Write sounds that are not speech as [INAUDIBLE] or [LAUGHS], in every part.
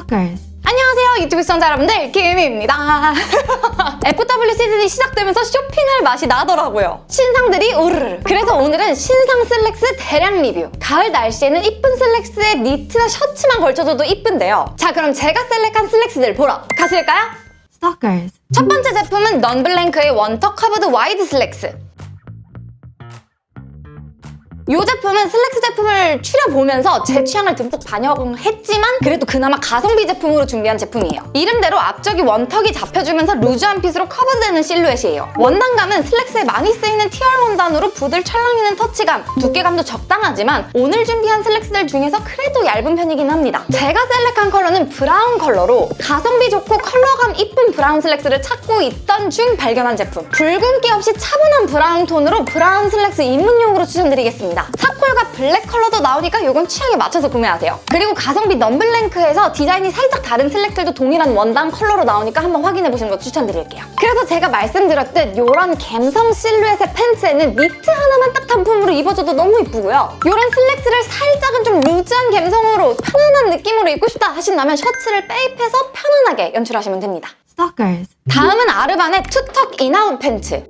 Stalkers. 안녕하세요 유튜브 시청자 여러분들 김희입니다 [LAUGHS] FW 시즌이 시작되면서 쇼핑할 맛이 나더라고요 신상들이 우르르 그래서 오늘은 신상 슬랙스 대량 리뷰 가을 날씨에는 이쁜 슬랙스에 니트나 셔츠만 걸쳐줘도 이쁜데요 자 그럼 제가 select한 슬랙스들 보러 가실까요? Stalkers. 첫 번째 제품은 넌블랭크의 one tuck curved wide 슬랙스 이 제품은 슬랙스 제품을 추려보면서 제 취향을 듬뿍 반영했지만 그래도 그나마 가성비 제품으로 준비한 제품이에요. 이름대로 앞쪽이 one tuck이 잡혀주면서 loose한 fit으로 커버되는 실루엣이에요. 원단감은 슬랙스에 많이 쓰이는 TR 원단으로 부들 찰랑이는 터치감, 두께감도 적당하지만 오늘 준비한 슬랙스들 중에서 그래도 얇은 편이긴 합니다. 제가 select한 컬러는 브라운 컬러로 가성비 좋고 컬러감 이쁜 브라운 슬랙스를 찾고 있던 중 발견한 제품. 붉은기 없이 차분한 브라운 톤으로 브라운 슬랙스 입문용으로 추천드리겠습니다. charcoal과 블랙 컬러도 나오니까 이건 취향에 맞춰서 구매하세요. 그리고 가성비 넌블랭크에서 디자인이 살짝 다른 슬랙스들도 동일한 원단 컬러로 나오니까 한번 확인해보시는 거 추천드릴게요. 그래서 제가 말씀드렸듯 이런 갬성 실루엣의 팬츠에는 니트 하나만 딱 단품으로 입어줘도 너무 이쁘고요. 이런 슬랙스를 살짝은 좀 loose한 갬성으로 편안한 느낌으로 입고 싶다 하신다면 셔츠를 빼입어서 편안하게 연출하시면 됩니다. 다음은 아르반의 two tuck in-out 팬츠.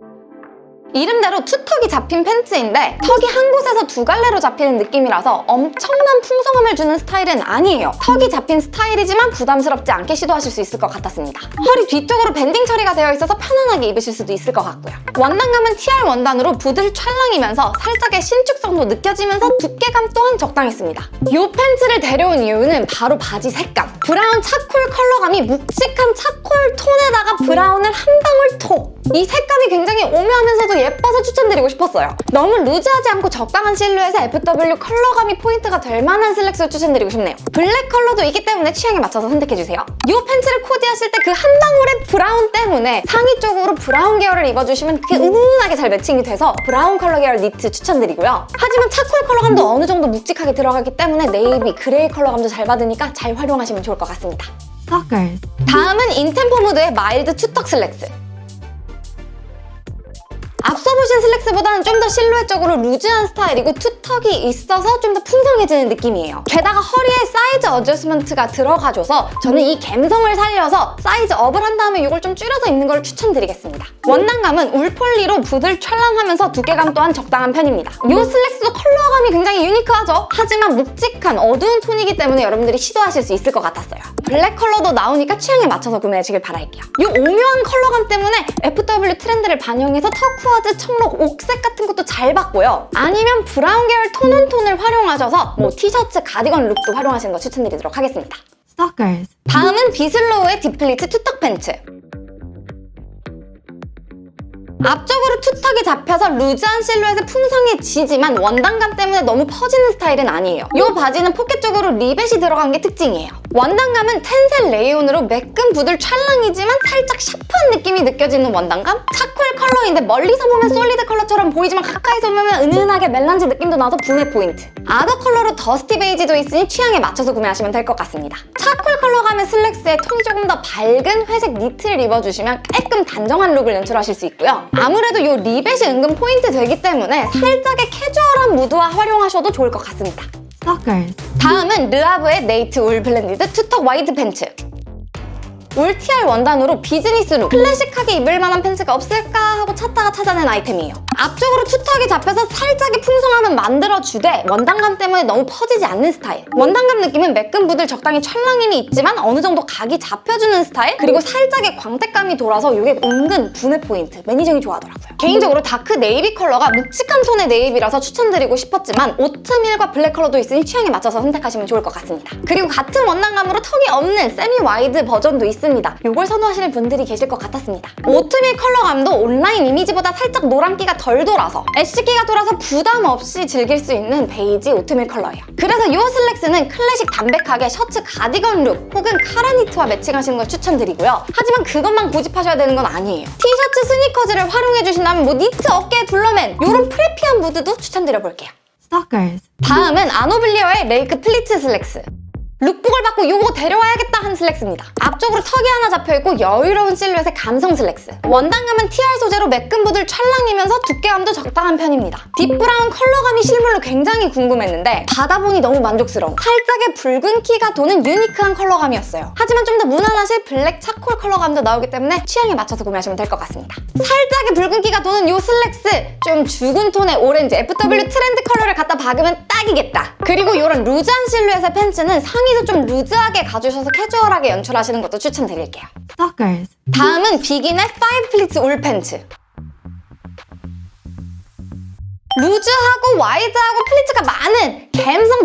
이름대로 two tuck이 잡힌 팬츠인데 tuck이 한 곳에서 두 갈래로 잡히는 느낌이라서 엄청난 풍성함을 주는 스타일은 아니에요. tuck이 잡힌 스타일이지만 부담스럽지 않게 시도하실 수 있을 것 같았습니다. 허리 뒤쪽으로 banding 처리가 되어 있어서 편안하게 입으실 수도 있을 것 같고요. 원단감은 TR 원단으로 부들 찰랑이면서 살짝의 신축성도 느껴지면서 두께감 또한 적당했습니다. 이 팬츠를 데려온 이유는 바로 바지 색감. 브라운 charcoal 컬러감이 묵직한 charcoal 톤에다가 브라운을 한 방울 톡! 이 색감이 굉장히 오묘하면서도 예뻐서 추천드리고 싶었어요. 너무 루즈하지 않고 적당한 실루엣의 FW 컬러감이 포인트가 될 만한 슬랙스를 추천드리고 싶네요. 블랙 컬러도 있기 때문에 취향에 맞춰서 선택해주세요. 이 팬츠를 코디하실 때 그 한 방울의 브라운 때문에 상의 쪽으로 브라운 계열을 입어주시면 그게 은은하게 잘 매칭이 돼서 브라운 컬러 계열 니트 추천드리고요. 하지만 차콜 컬러감도 어느 정도 묵직하게 들어가기 때문에 네이비, 그레이 컬러감도 잘 받으니까 잘 활용하시면 좋을 것 같습니다. Stalkers. 다음은 인템포 무드의 마일드 two tuck 슬랙스. 보신 슬랙스보다는 좀 더 실루엣적으로 루즈한 스타일이고 two tuck이 있어서 좀 더 풍성해지는 느낌이에요. 게다가 허리에 사이즈 adjustment가 들어가줘서 저는 이 갬성을 살려서 사이즈 업을 한 다음에 이걸 좀 줄여서 입는 걸 추천드리겠습니다. 원단감은 울폴리로 부들 찰랑하면서 두께감 또한 적당한 편입니다. 이 슬랙스도 컬러감이 굉장히 unique하죠? 하지만 묵직한 어두운 톤이기 때문에 여러분들이 시도하실 수 있을 것 같았어요. 블랙 컬러도 나오니까 취향에 맞춰서 구매하시길 바랄게요. 이 오묘한 컬러감 때문에 FW 트렌드를 반영해서 turquoise, 청 록, 옥색 같은 것도 잘 받고요. 아니면 브라운 계열 tone on tone을 활용하셔서 뭐 티셔츠, 가디건 룩도 활용하시는 거 추천드리도록 하겠습니다. Stalkers. 다음은 비슬로우의 디플리츠 two tuck 팬츠. 앞쪽으로 two tuck이 잡혀서 루즈한 실루엣에 풍성해지지만 원단감 때문에 너무 퍼지는 스타일은 아니에요. 이 바지는 포켓 쪽으로 리벳이 들어간 게 특징이에요. 원단감은 텐셀 레이온으로 매끈 부들 찰랑이지만 살짝 샤프한 느낌이 느껴지는 원단감? 차콜 컬러인데 멀리서 보면 solid 컬러처럼 보이지만 가까이서 보면 은은하게 melange 느낌도 나서 부내 포인트. other 컬러로 dusty 베이지도 있으니 취향에 맞춰서 구매하시면 될 것 같습니다. 차콜 컬러감의 슬랙스에 톤이 조금 더 밝은 회색 니트를 입어주시면 깔끔 단정한 룩을 연출하실 수 있고요. 아무래도 이 리벳이 은근 포인트 되기 때문에 살짝의 캐주얼한 무드와 활용하셔도 좋을 것 같습니다. Stalkers. 다음은 르아브의 네이트 울 blended two tuck wide 팬츠. 울 TR 원단으로 비즈니스룩, 클래식하게 입을 만한 팬츠가 없을까 하고 찾다가 찾아낸 아이템이에요. 앞쪽으로 two tuck이 잡혀서 살짝의 풍성함은 만들어주되 원단감 때문에 너무 퍼지지 않는 스타일. 원단감 느낌은 매끈 부들 적당히 찰랑임이 있지만 어느 정도 각이 잡혀주는 스타일 그리고 살짝의 광택감이 돌아서 이게 은근 부내 포인트. 매니저이 좋아하더라고요. 개인적으로 dark 네이비 컬러가 묵직한 톤의 네이비라서 추천드리고 싶었지만 오트밀과 블랙 컬러도 있으니 취향에 맞춰서 선택하시면 좋을 것 같습니다. 그리고 같은 원단감으로 tuck이 없는 semi wide 버전도 있 습니다. 이걸 선호하시는 분들이 계실 것 같았습니다. 오트밀 컬러감도 온라인 이미지보다 살짝 노란기가 덜 돌아서 ash기가 돌아서 부담 없이 즐길 수 있는 베이지 오트밀 컬러예요. 그래서 이 슬랙스는 클래식 담백하게 셔츠 가디건 룩 혹은 카라니트와 매칭하시는 걸 추천드리고요. 하지만 그것만 고집하셔야 되는 건 아니에요. 티셔츠 스니커즈를 활용해주신다면 뭐 니트 어깨에 둘러맨 이런 preppy한 무드도 추천드려볼게요. Stalkers. 다음은 아노블리어의 레이크 플리츠 슬랙스. lookbook을 받고 요거 데려와야겠다 한 슬랙스입니다. 앞쪽으로 tuck이 하나 잡혀있고 여유로운 실루엣의 감성 슬랙스. 원단감은 TR 소재로 매끈부들 찰랑이면서 두께감도 적당한 편입니다. deep브라운 컬러감이 실 물로 굉장히 궁금했는데 받아보니 너무 만족스러운 살짝의 붉은기가 도는 unique한 컬러감이었어요. 하지만 좀 더 무난하실 블랙 차콜 컬러감도 나오기 때문에 취향에 맞춰서 구매하시면 될 것 같습니다. 살짝의 붉은기가 도는 이 슬랙스 좀 죽은 톤의 오렌지 FW 트렌드 컬러를 갖다 박으면 딱이겠다. 그리고 이런 루즈한 실루엣의 팬츠는 상의도 좀 루즈하게 가주셔서 캐주얼하게 연출하시는 것도 추천드릴게요. 다음은 비긴의 5 플리츠 울 팬츠. 루즈하고 와이드하고 플리츠가 많은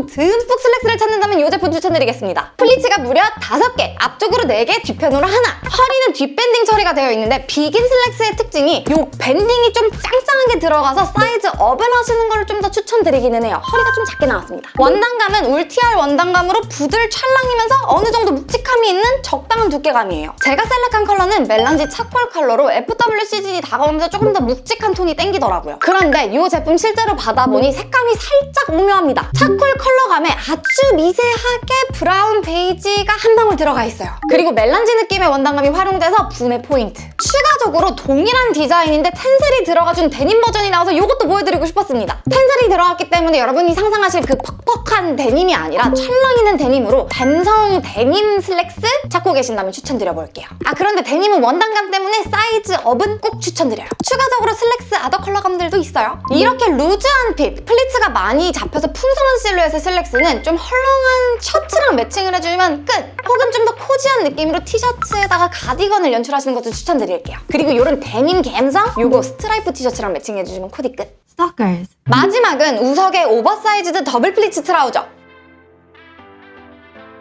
듬뿍 슬랙스를 찾는다면 이 제품 추천드리겠습니다. 플리츠가 무려 5개, 앞쪽으로 4개, 뒤편으로 하나. 허리는 뒷밴딩 처리가 되어 있는데 비긴 슬랙스의 특징이 이 밴딩이 좀 짱짱하게 들어가서 사이즈 업을 하시는 걸좀더 추천드리기는 해요. 허리가 좀 작게 나왔습니다. 원단감은 울TR 원단감으로 부들 찰랑이면서 어느 정도 묵직함이 있는 적당한 두께감이에요. 제가 select한 컬러는 melange 차콜 컬러로 FW 시즌이 다가오면서 조금 더 묵직한 톤이 땡기더라고요. 그런데 이 제품 실제로 받아보니 색감이 살짝 오묘합니다. 차콜 컬러 감에 아주 미세하게 브라운 베이지가 한 방울 들어가 있어요. 그리고 melange 느낌의 원단감이 활용돼서 부내 포인트. 추가적으로 동일한 디자인인데 텐셀이 들어가준 데님 버전이 나와서 이것도 보여드리고 싶었습니다. 텐셀이 들어갔기 때문에 여러분이 상상하실 그 퍽퍽한 데님이 아니라 찰랑이는 데님으로 감성 데님 슬랙스 찾고 계신다면 추천드려볼게요. 아 그런데 데님은 원단감 때문에 사이즈 업은 꼭 추천드려요. 추가적으로 슬랙스 other 컬러감들도 있어요. 이렇게 루즈한 핏, 플리츠가 많이 잡혀서 풍성한 실루엣의 슬랙스는 좀 헐렁한 셔츠랑 매칭을 해주면 끝! 혹은 좀 더 cozy한 느낌으로 티셔츠에다가 가디건을 연출하시는 것도 추천드릴게요. 그리고 이런 데님 감성? 요거 스트라이프 티셔츠랑 매칭해주시면 코디 끝! Stalkers. 마지막은 우석의 oversized double pleats trouser.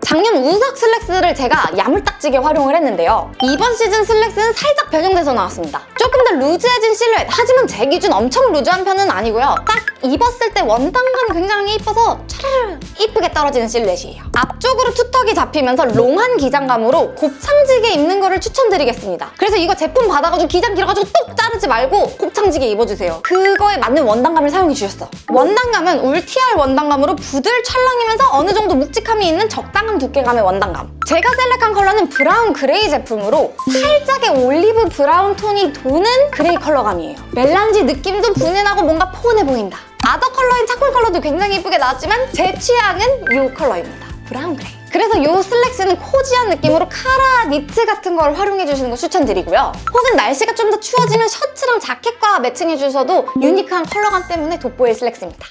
작년 우석 슬랙스를 제가 야물딱지게 활용을 했는데요. 이번 시즌 슬랙스는 살짝 변형돼서 나왔습니다. 조금 더 루즈해진 실루엣, 하지만 제 기준 엄청 루즈한 편은 아니고요. 딱 입었을 때 원단감이 굉장히 이뻐서 차르르 이쁘게 떨어지는 실루엣이에요. 앞쪽으로 two tuck이 잡히면서 long한 기장감으로 곱창지게 입는 거를 추천드리겠습니다. 그래서 이거 제품 받아가지고 기장 길어가지고 똑 자르지 말고 곱창지게 입어주세요. 그거에 맞는 원단감을 사용해 주셨어. 원단감은 울TR 원단감으로 부들 찰랑이면서 어느 정도 묵직함이 있는 적당한 두께감의 원단감. 제가 select한 컬러는 brown gray 제품으로 살짝의 올리브 brown 톤이 도는 gray 컬러감이에요. melange 느낌도 분명하고 뭔가 포근해 보인다. other color인 charcoal 컬러도 굉장히 예쁘게 나왔지만 제 취향은 이 컬러입니다. brown gray. 그래서 이 슬랙스는 cozy한 느낌으로 카라 니트 같은 걸 활용해 주시는 거 추천드리고요. 혹은 날씨가 좀 더 추워지면 셔츠랑 자켓과 매칭해 주셔도 unique한 컬러감 때문에 돋보일 슬랙스입니다.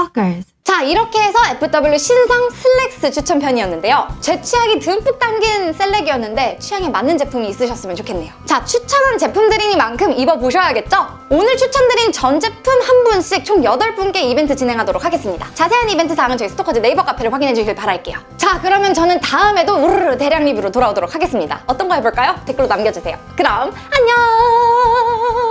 Stalkers. 자 이렇게 해서 FW 신상 슬랙스 추천편이었는데요. 제 취향이 듬뿍 담긴 셀렉이었는데 취향에 맞는 제품이 있으셨으면 좋겠네요. 자 추천한 제품들이니만큼 입어보셔야겠죠? 오늘 추천드린 전 제품 한 분씩 총 8분께 이벤트 진행하도록 하겠습니다. 자세한 이벤트 사항은 저희 스토커즈 네이버 카페를 확인해 주길 바랄게요. 자 그러면 저는 다음에도 우르르 대량 리뷰로 돌아오도록 하겠습니다. 어떤 거 해볼까요? 댓글로 남겨주세요. 그럼 안녕!